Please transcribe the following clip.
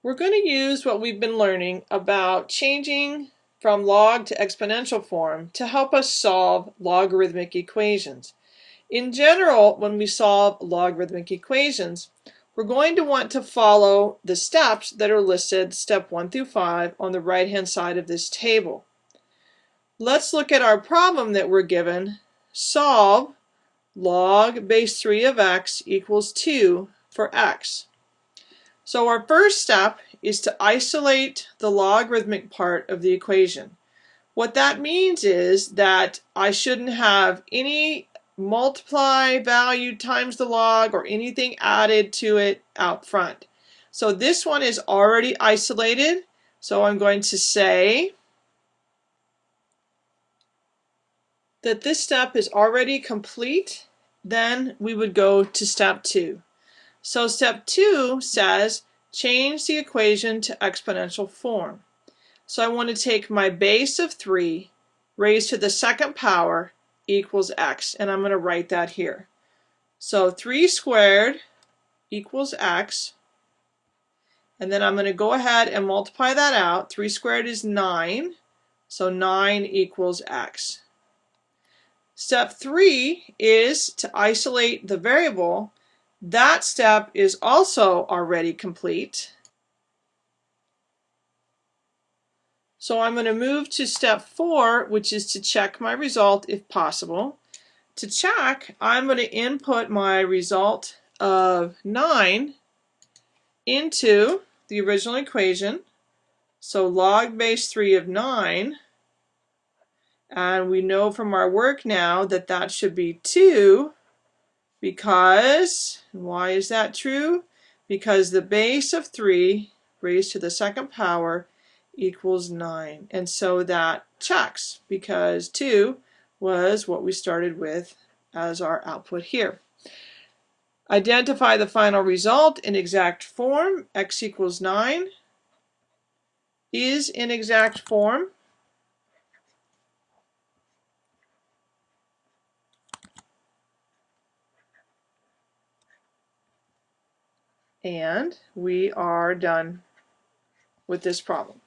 We're going to use what we've been learning about changing from log to exponential form to help us solve logarithmic equations. In general, when we solve logarithmic equations, we're going to want to follow the steps that are listed, step 1 through 5, on the right-hand side of this table. Let's look at our problem that we're given. Solve log base 3 of x equals 2 for x. So our first step is to isolate the logarithmic part of the equation. What that means is that I shouldn't have any multiply value times the log or anything added to it out front. So this one is already isolated. So I'm going to say that this step is already complete. Then we would go to step two. So step two says change the equation to exponential form. So I want to take my base of 3 raised to the second power equals x, and I'm going to write that here. So 3 squared equals x, and then I'm going to go ahead and multiply that out. 3 squared is 9, so 9 equals x. Step 3 is to isolate the variable that step is also already complete. So I'm going to move to step four, which is to check my result if possible. To check, I'm going to input my result of 9 into the original equation. So log base 3 of 9. And we know from our work now that that should be 2 because, why is that true? Because the base of 3 raised to the second power equals 9. And so that checks because 2 was what we started with as our output here. Identify the final result in exact form. x equals 9 is in exact form. And we are done with this problem.